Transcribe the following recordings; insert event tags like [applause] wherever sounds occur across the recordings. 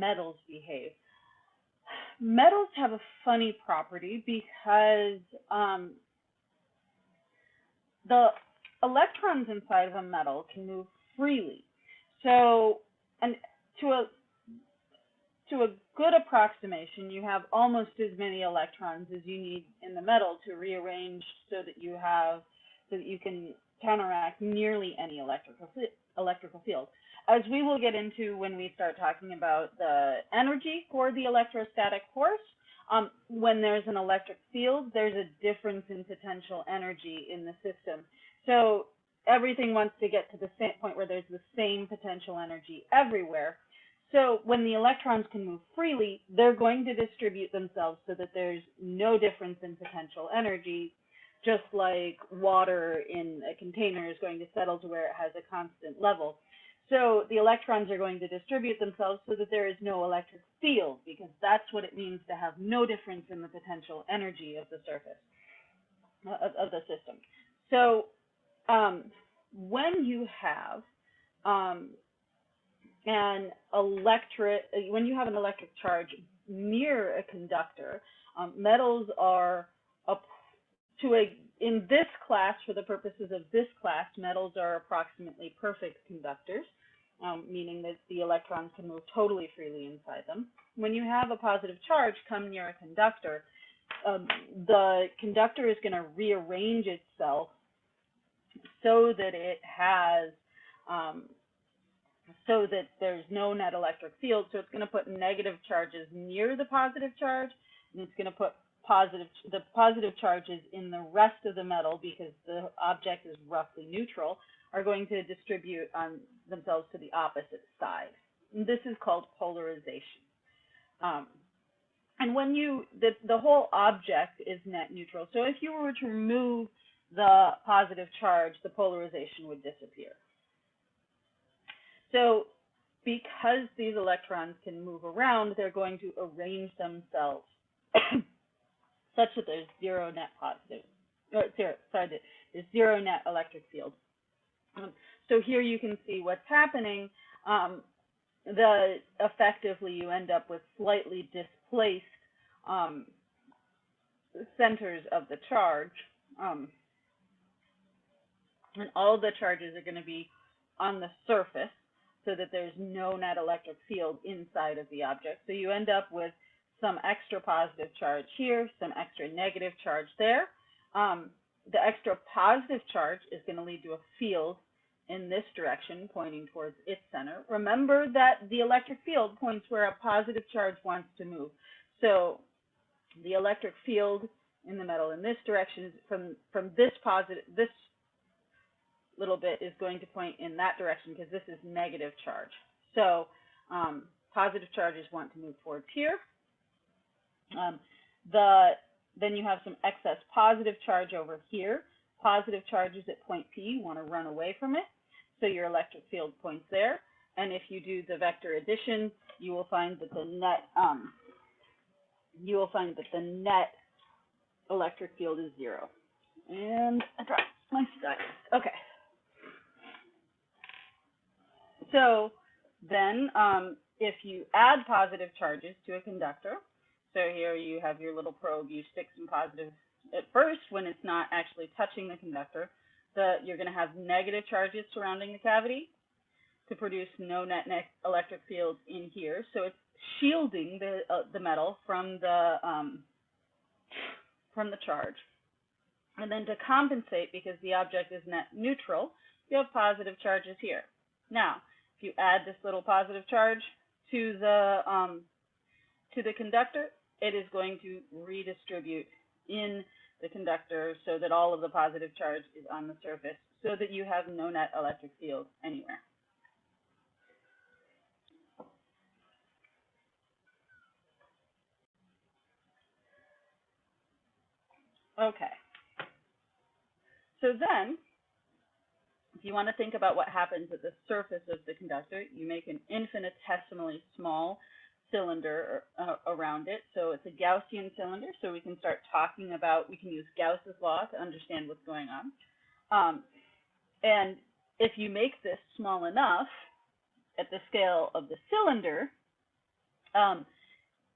metals behave. Metals have a funny property because um, the electrons inside of a metal can move freely. So, and to a to a good approximation, you have almost as many electrons as you need in the metal to rearrange so that you have so that you can counteract nearly any electrical electrical field. As we will get into when we start talking about the energy for the electrostatic force, um, when there's an electric field, there's a difference in potential energy in the system. So everything wants to get to the same point where there's the same potential energy everywhere. So when the electrons can move freely, they're going to distribute themselves so that there's no difference in potential energy, just like water in a container is going to settle to where it has a constant level. So the electrons are going to distribute themselves so that there is no electric field, because that's what it means to have no difference in the potential energy of the surface of, of the system. So um, when you have um, an electric, when you have an electric charge near a conductor, um, metals are to a, in this class, for the purposes of this class, metals are approximately perfect conductors, um, meaning that the electrons can move totally freely inside them. When you have a positive charge come near a conductor, um, the conductor is going to rearrange itself so that it has um, so that there's no net electric field. So it's going to put negative charges near the positive charge, and it's going to put positive the positive charges in the rest of the metal because the object is roughly neutral are going to distribute on themselves to the opposite side. And this is called polarization. Um, and when you the the whole object is net neutral. So if you were to remove the positive charge, the polarization would disappear. So because these electrons can move around, they're going to arrange themselves [coughs] such that there's zero net positive, or sorry, there's zero net electric field. So here you can see what's happening. Um, the effectively you end up with slightly displaced um, centers of the charge. Um, and all the charges are going to be on the surface so that there's no net electric field inside of the object. So you end up with some extra positive charge here, some extra negative charge there. Um, the extra positive charge is going to lead to a field in this direction, pointing towards its center. Remember that the electric field points where a positive charge wants to move. So the electric field in the metal in this direction from from this positive this little bit is going to point in that direction because this is negative charge. So um, positive charges want to move towards here. Um, the then you have some excess positive charge over here. Positive charges at point P want to run away from it. So your electric field points there. And if you do the vector addition, you will find that the net um, you will find that the net electric field is zero. And I dropped my stylus. Okay. So then um, if you add positive charges to a conductor, so here you have your little probe, you stick some positive at first when it's not actually touching the conductor, the, you're going to have negative charges surrounding the cavity to produce no net, net electric field in here. So it's shielding the, uh, the metal from the, um, from the charge. And then to compensate, because the object is net neutral, you have positive charges here. Now, if you add this little positive charge to the um, to the conductor, it is going to redistribute in the conductor so that all of the positive charge is on the surface so that you have no net electric field anywhere. Okay. So then if you want to think about what happens at the surface of the conductor, you make an infinitesimally small cylinder uh, around it. So it's a Gaussian cylinder, so we can start talking about, we can use Gauss's law to understand what's going on. Um, and if you make this small enough at the scale of the cylinder, Um,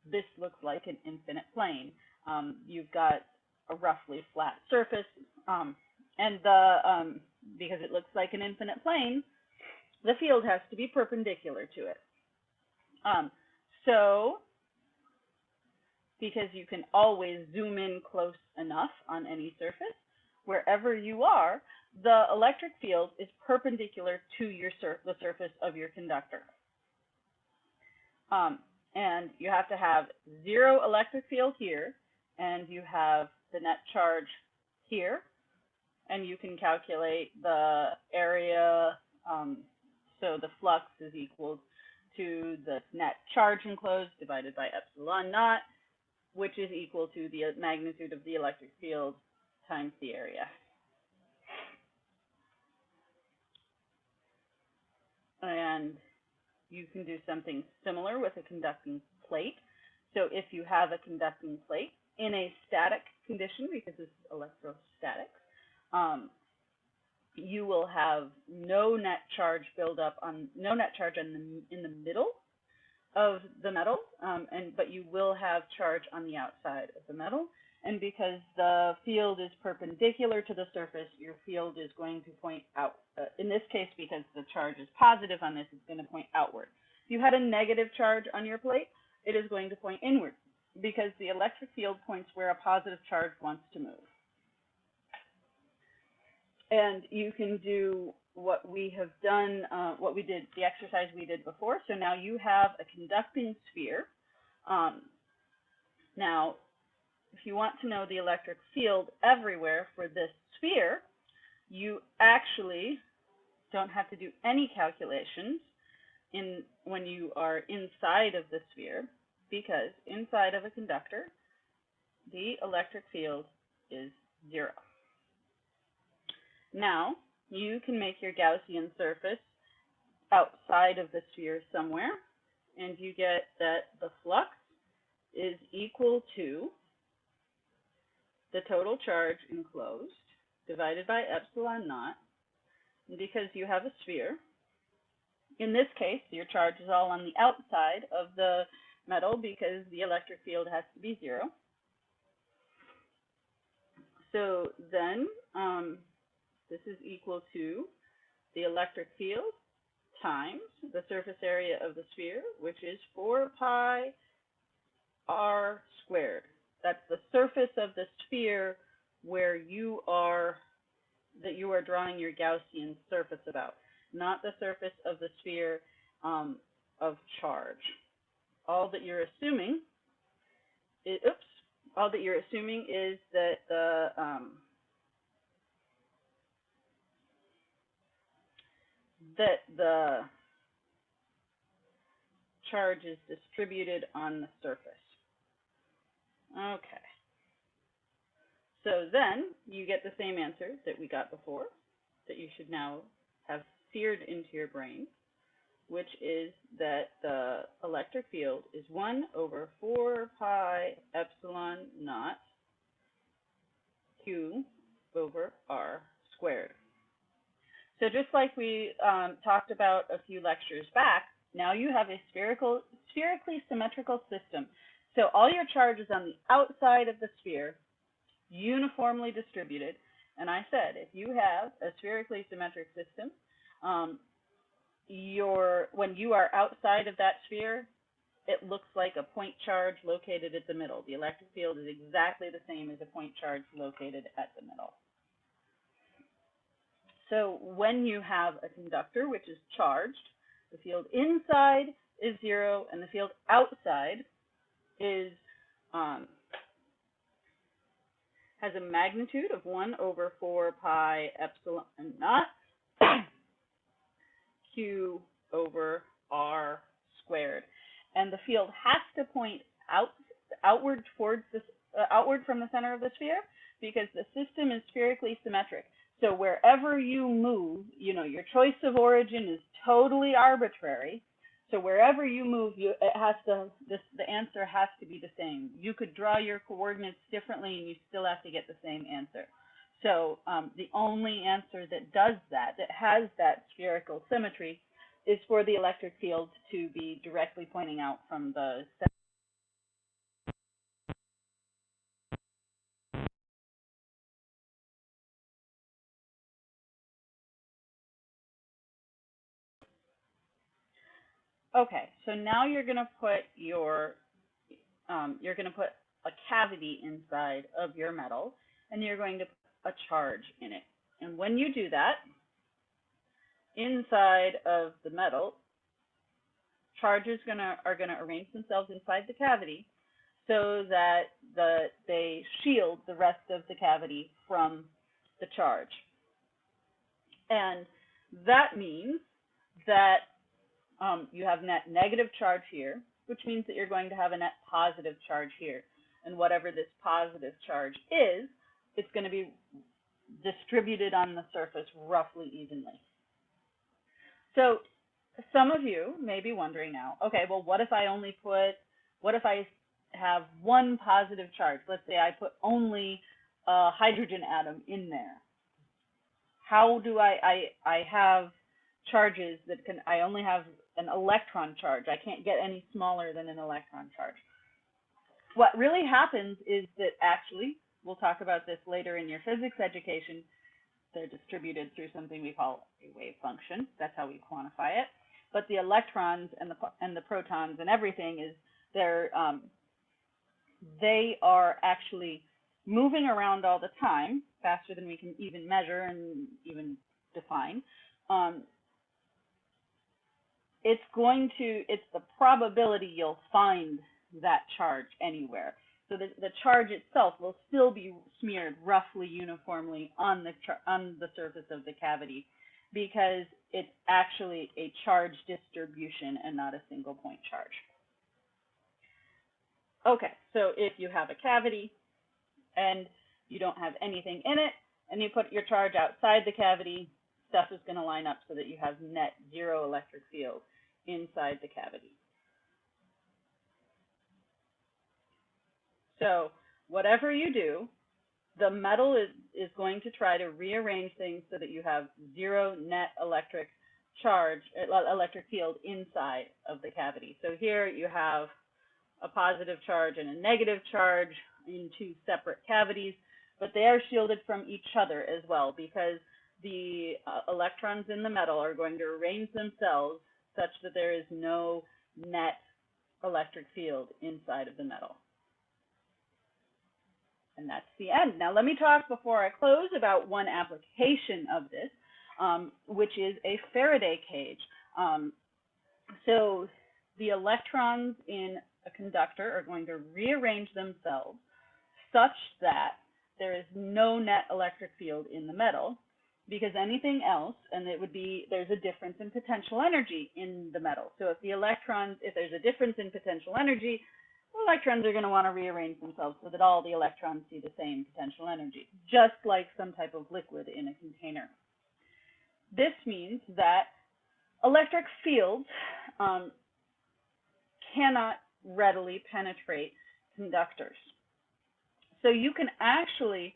this looks like an infinite plane. Um, you've got a roughly flat surface, um, and the um, because it looks like an infinite plane, the field has to be perpendicular to it. Um, so, because you can always zoom in close enough on any surface, wherever you are, the electric field is perpendicular to your sur the surface of your conductor. Um, and you have to have zero electric field here, and you have the net charge here, and you can calculate the area, um, so the flux is equal to the net charge enclosed divided by epsilon naught, which is equal to the magnitude of the electric field times the area. And you can do something similar with a conducting plate. So if you have a conducting plate in a static condition, because this is electrostatics, um, you will have no net charge buildup on no net charge in the in the middle of the metal, um, and but you will have charge on the outside of the metal. And because the field is perpendicular to the surface, your field is going to point out. Uh, in this case, because the charge is positive on this, it's going to point outward. If you had a negative charge on your plate, it is going to point inward because the electric field points where a positive charge wants to move. And you can do what we have done, uh, what we did, the exercise we did before. So now you have a conducting sphere. Um, now, if you want to know the electric field everywhere for this sphere, you actually don't have to do any calculations in when you are inside of the sphere because inside of a conductor, the electric field is zero. Now, you can make your Gaussian surface outside of the sphere somewhere, and you get that the flux is equal to the total charge enclosed divided by epsilon naught. Because you have a sphere, in this case, your charge is all on the outside of the metal because the electric field has to be zero. So then um, this is equal to the electric field times the surface area of the sphere, which is 4 pi r squared. That's the surface of the sphere where you are, that you are drawing your Gaussian surface about, not the surface of the sphere um, of charge. All that you're assuming, is, oops, all that you're assuming is that the um, that the charge is distributed on the surface. Okay. So then you get the same answer that we got before, that you should now have seared into your brain, which is that the electric field is 1 over 4 pi epsilon naught q over r squared. So just like we um, talked about a few lectures back, now you have a spherical, spherically symmetrical system. So all your charge is on the outside of the sphere, uniformly distributed. And I said, if you have a spherically symmetric system, um, your when you are outside of that sphere, it looks like a point charge located at the middle. The electric field is exactly the same as a point charge located at the middle. So when you have a conductor which is charged, the field inside is zero and the field outside is um, has a magnitude of 1 over 4 pi epsilon naught [coughs] q over r squared. And the field has to point out outward towards the uh, outward from the center of the sphere because the system is spherically symmetric. So wherever you move, you know, your choice of origin is totally arbitrary. So wherever you move, you it has to this the answer has to be the same. You could draw your coordinates differently and you still have to get the same answer. So um, the only answer that does that, that has that spherical symmetry, is for the electric field to be directly pointing out from the Okay, so now you're going to put your, um, you're going to put a cavity inside of your metal, and you're going to put a charge in it. And when you do that, inside of the metal, charges gonna are going to arrange themselves inside the cavity so that the they shield the rest of the cavity from the charge. And that means that um, you have net negative charge here, which means that you're going to have a net positive charge here. And whatever this positive charge is, it's going to be distributed on the surface roughly evenly. So some of you may be wondering now, okay, well, what if I only put, what if I have one positive charge? Let's say I put only a hydrogen atom in there. How do I, I, I have charges that can, I only have an electron charge. I can't get any smaller than an electron charge. What really happens is that actually, we'll talk about this later in your physics education, they're distributed through something we call a wave function. That's how we quantify it. But the electrons and the and the protons and everything is they're um, they are actually moving around all the time, faster than we can even measure and even define. Um, it's going to, it's the probability you'll find that charge anywhere. So the, the charge itself will still be smeared roughly uniformly on the, on the surface of the cavity because it's actually a charge distribution and not a single point charge. Okay, so if you have a cavity and you don't have anything in it, and you put your charge outside the cavity, stuff is going to line up so that you have net zero electric field inside the cavity. So whatever you do, the metal is, is going to try to rearrange things so that you have zero net electric charge, electric field inside of the cavity. So here you have a positive charge and a negative charge in two separate cavities, but they are shielded from each other as well because the uh, electrons in the metal are going to arrange themselves such that there is no net electric field inside of the metal. And that's the end. Now let me talk before I close about one application of this, um, which is a Faraday cage. Um, so the electrons in a conductor are going to rearrange themselves such that there is no net electric field in the metal because anything else, and it would be, there's a difference in potential energy in the metal. So if the electrons, if there's a difference in potential energy, electrons are going to want to rearrange themselves so that all the electrons see the same potential energy, just like some type of liquid in a container. This means that electric fields um, cannot readily penetrate conductors. So you can actually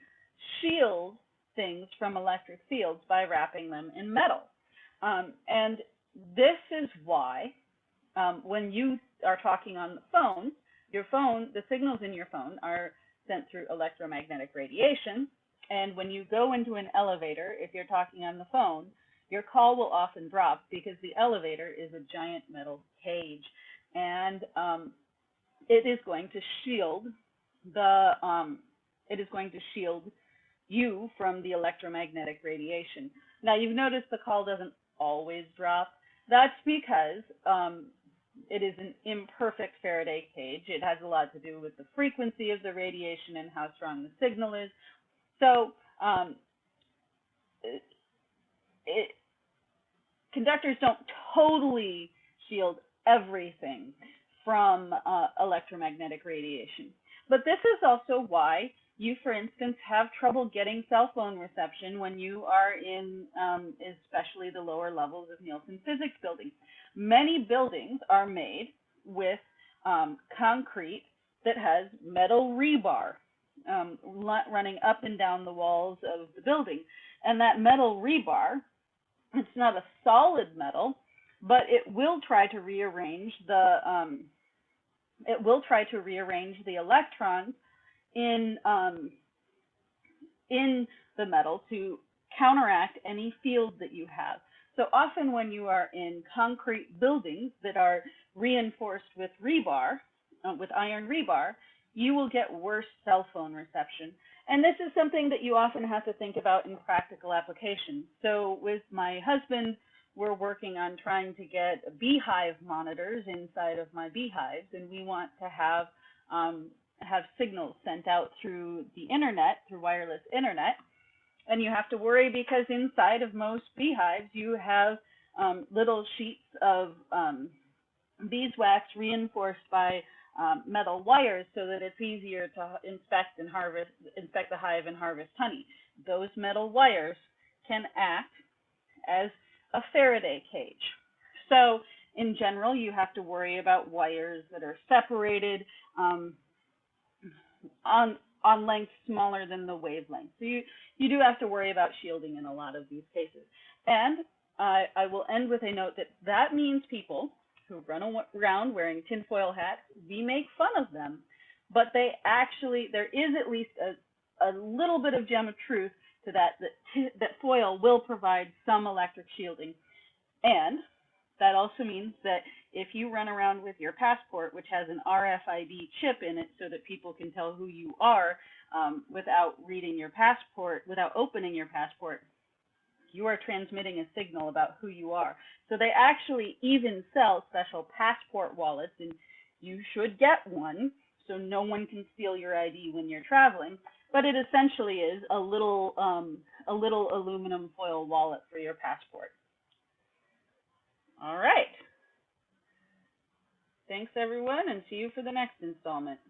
shield things from electric fields by wrapping them in metal. Um, and this is why um, when you are talking on the phone, your phone, the signals in your phone are sent through electromagnetic radiation. And when you go into an elevator, if you're talking on the phone, your call will often drop because the elevator is a giant metal cage. And um, it is going to shield the, um, it is going to shield you from the electromagnetic radiation. Now, you've noticed the call doesn't always drop. That's because um, it is an imperfect Faraday cage. It has a lot to do with the frequency of the radiation and how strong the signal is. So, um, it, it, conductors don't totally shield everything from uh, electromagnetic radiation. But this is also why you, for instance, have trouble getting cell phone reception when you are in um, especially the lower levels of Nielsen physics buildings. Many buildings are made with um, concrete that has metal rebar um, running up and down the walls of the building. And that metal rebar, it's not a solid metal, but it will try to rearrange the um, it will try to rearrange the electrons in um, in the metal to counteract any field that you have. So often when you are in concrete buildings that are reinforced with rebar, uh, with iron rebar, you will get worse cell phone reception. And this is something that you often have to think about in practical application. So with my husband, we're working on trying to get beehive monitors inside of my beehives, and we want to have um, have signals sent out through the internet, through wireless internet. And you have to worry because inside of most beehives, you have um, little sheets of um, beeswax reinforced by um, metal wires so that it's easier to inspect and harvest, inspect the hive and harvest honey. Those metal wires can act as a Faraday cage. So in general, you have to worry about wires that are separated um, on on lengths smaller than the wavelength. So you, you do have to worry about shielding in a lot of these cases. And I, I will end with a note that that means people who run around wearing tinfoil hats, we make fun of them, but they actually, there is at least a, a little bit of gem of truth to that, that, that foil will provide some electric shielding. And that also means that if you run around with your passport, which has an RFID chip in it so that people can tell who you are um, without reading your passport, without opening your passport, you are transmitting a signal about who you are. So they actually even sell special passport wallets, and you should get one so no one can steal your ID when you're traveling. But it essentially is a little um, a little aluminum foil wallet for your passport. All right. Thanks everyone, and see you for the next installment.